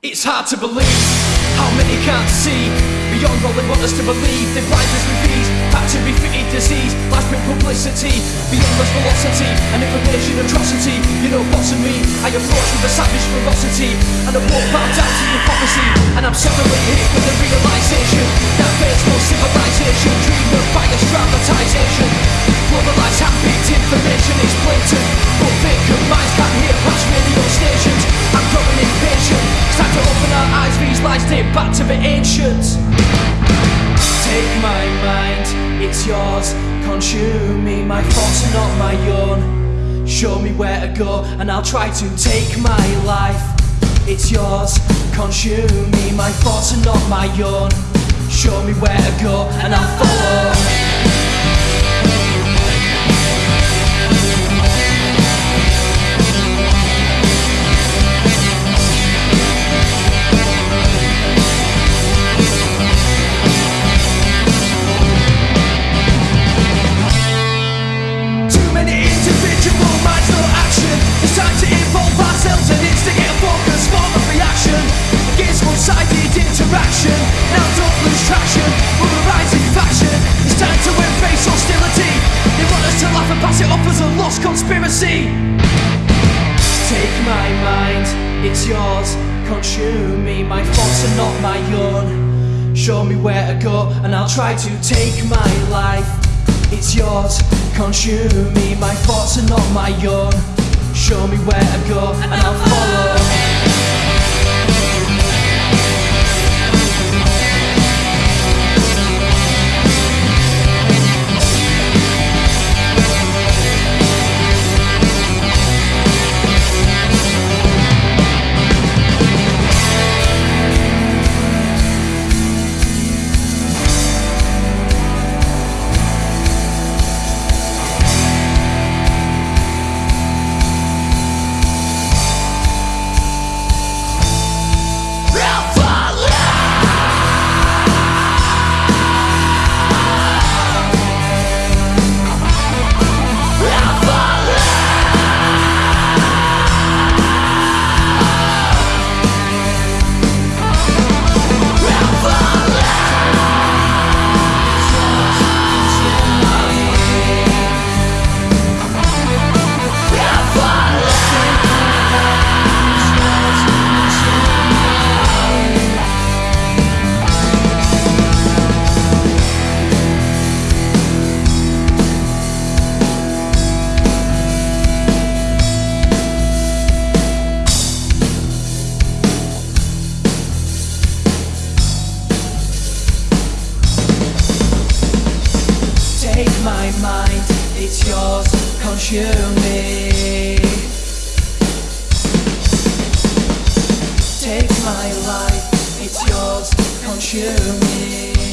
It's hard to believe how many can't see beyond all they want us to believe. They blind us with ease, factory fitted disease, life's publicity, beyond us velocity, and information atrocity. You know, boss of me, I approach with a savage ferocity, and I won't bow down to prophecy. And I'm suddenly hit with the realization that there's no civilization, yours, consume me, my thoughts are not my own. Show me where to go, and I'll try to take my life. It's yours, consume me, my thoughts are not my own. Show me where to go, and I'll follow. Take my mind, it's yours. Consume me, my thoughts are not my own. Show me where to go, and I'll try to take my life. It's yours, consume me, my thoughts are not my own. Show me where to go, and I'll follow. Mind, it's yours, consume me. Take my life, it's yours, consume me.